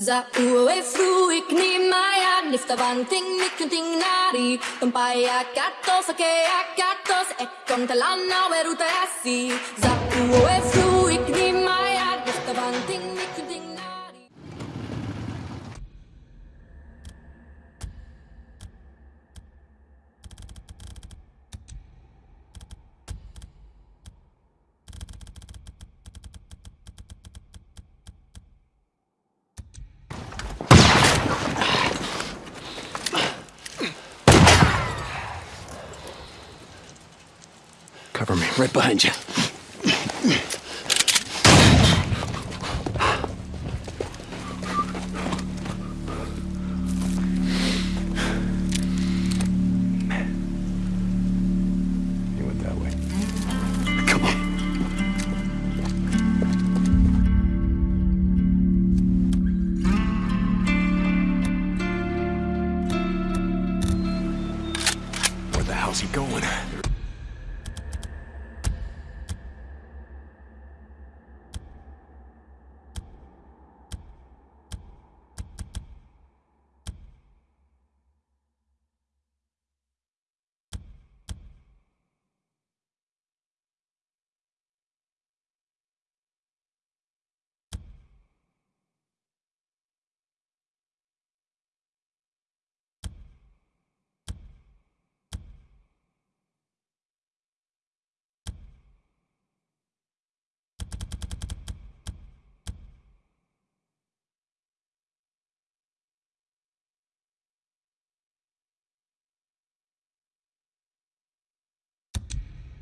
Za ue frui kni maya nifta vanting mikunting nari Tumpaya katos ake akatos e kontalana weruta asi Za ue frui Cover me, right behind you.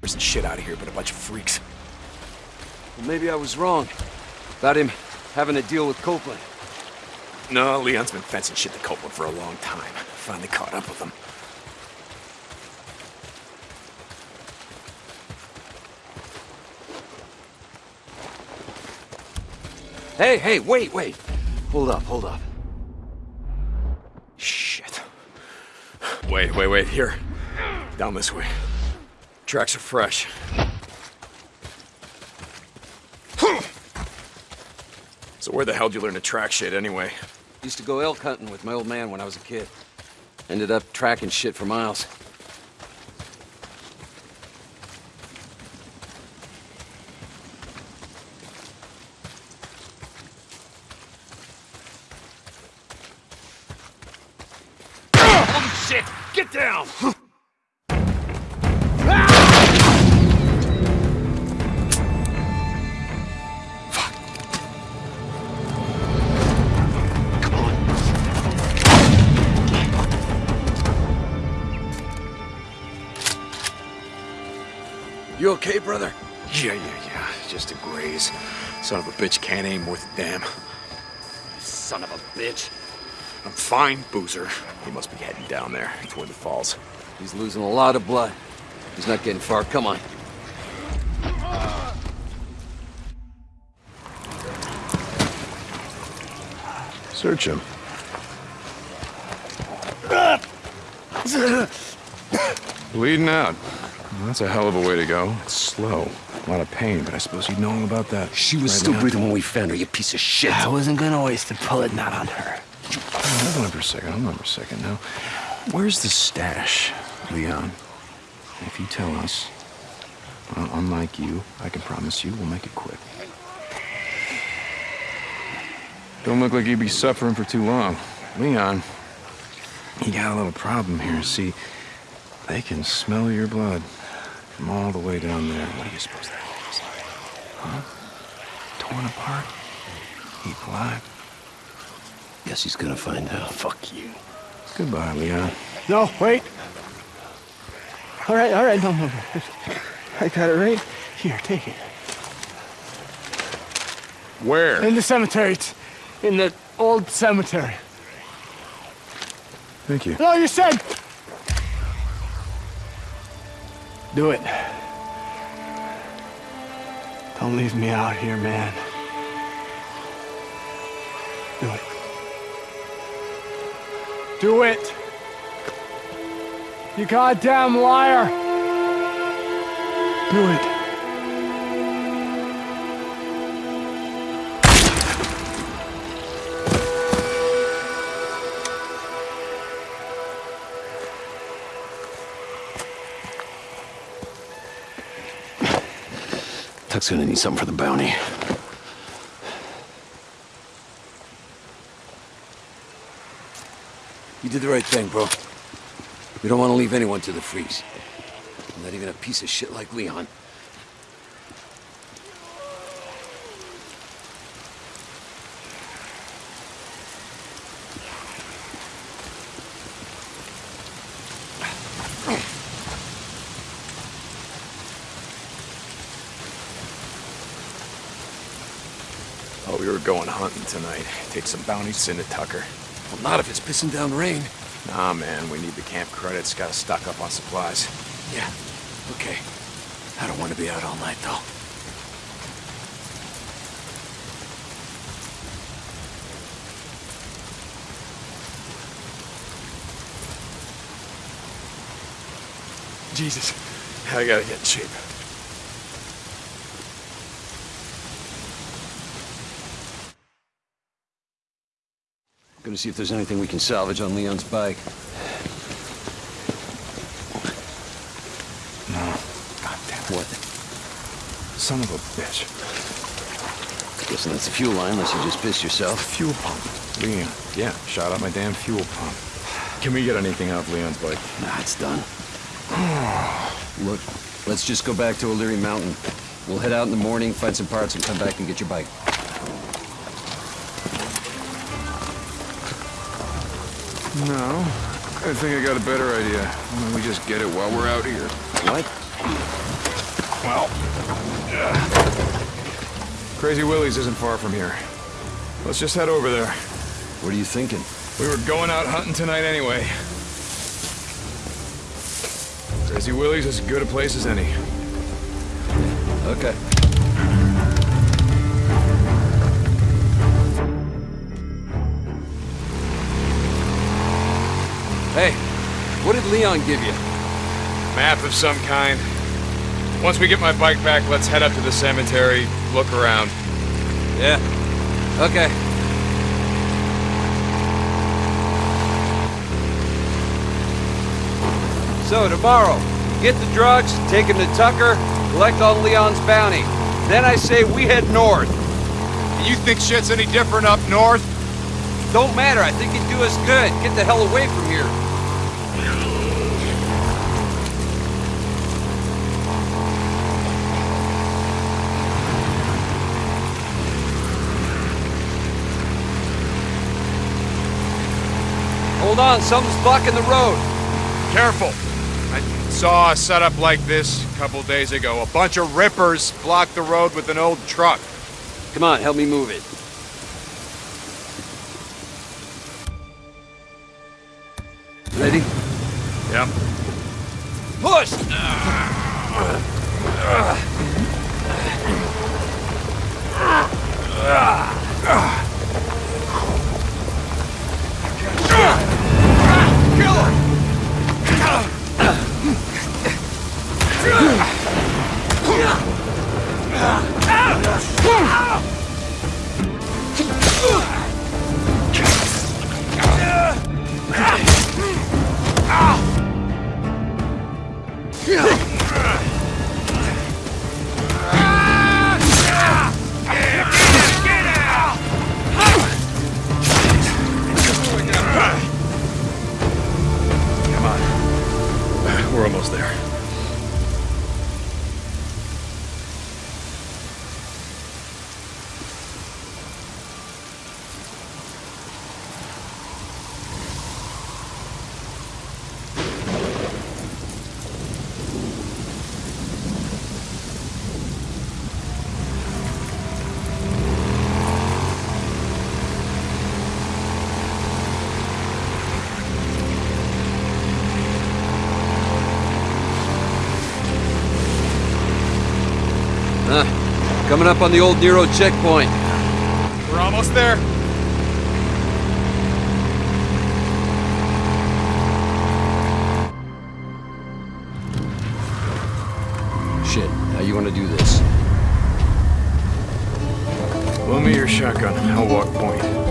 There's some shit out of here, but a bunch of freaks. Well, maybe I was wrong about him having to deal with Copeland. No, Leon's been fencing shit to Copeland for a long time. Finally caught up with him. Hey, hey, wait, wait. Hold up, hold up. Shit. Wait, wait, wait. Here. Down this way. Tracks are fresh. So where the hell did you learn to track shit anyway? Used to go elk hunting with my old man when I was a kid. Ended up tracking shit for miles. Holy shit! Get down! You okay, brother? Yeah, yeah, yeah. Just a graze. Son of a bitch can't aim worth a damn. Son of a bitch. I'm fine, Boozer. He must be heading down there, toward the falls. He's losing a lot of blood. He's not getting far. Come on. Search him. Bleeding out. Well, that's a hell of a way to go. It's slow. A lot of pain, but I suppose you know all about that. She was right still now. breathing when we found her, you piece of shit. I wasn't gonna waste a bullet not on her. Hold on for a second. Hold on for a second now. Where's the stash, Leon? If you tell us, well, unlike you, I can promise you we'll make it quick. Don't look like you'd be suffering for too long. Leon, you got a little problem here. See, they can smell your blood from all the way down there. What do you suppose that means? Huh? Torn apart? Eat alive? Guess he's gonna find out. Fuck you. Goodbye, Leon. No, wait. All right, all right, no, no, no. I got it right here. Take it. Where? In the cemetery. It's in the old cemetery. Thank you. No, you said. Do it. Don't leave me out here, man. Do it. Do it. You goddamn liar. Do it. Tuck's gonna need something for the bounty. You did the right thing, bro. We don't want to leave anyone to the freeze. Not even a piece of shit like Leon. We were going hunting tonight. Take some bounties into Tucker. Well, not if it's pissing down rain. Nah, man, we need the camp credits. Gotta stock up on supplies. Yeah, okay. I don't want to be out all night, though. Jesus, I gotta get in shape. See if there's anything we can salvage on Leon's bike. No. God damn it. What? Son of a bitch. Guessing that's the fuel line, unless you just pissed yourself. Fuel pump. Leon. Yeah, shot out my damn fuel pump. Can we get anything off Leon's bike? Nah, it's done. Look, let's just go back to O'Leary Mountain. We'll head out in the morning, find some parts, and come back and get your bike. No. I think I got a better idea. Why don't we just get it while we're out here? What? Well... Crazy Willie's isn't far from here. Let's just head over there. What are you thinking? We were going out hunting tonight anyway. Crazy Willie's is as good a place as any. Okay. Hey, what did Leon give you? Map of some kind. Once we get my bike back, let's head up to the cemetery, look around. Yeah. Okay. So, tomorrow, get the drugs, take them to Tucker, collect on Leon's bounty. Then I say we head north. You think shit's any different up north? Don't matter, I think it'd do us good. Get the hell away from here. Hold on, something's blocking the road. Careful. I saw a setup like this a couple days ago. A bunch of rippers blocked the road with an old truck. Come on, help me move it. Ready? Yep. Push! Ah. Ah. Almost there. Coming up on the old Nero checkpoint. We're almost there. Shit, how you want to do this? Loan me your shotgun. I'll walk point.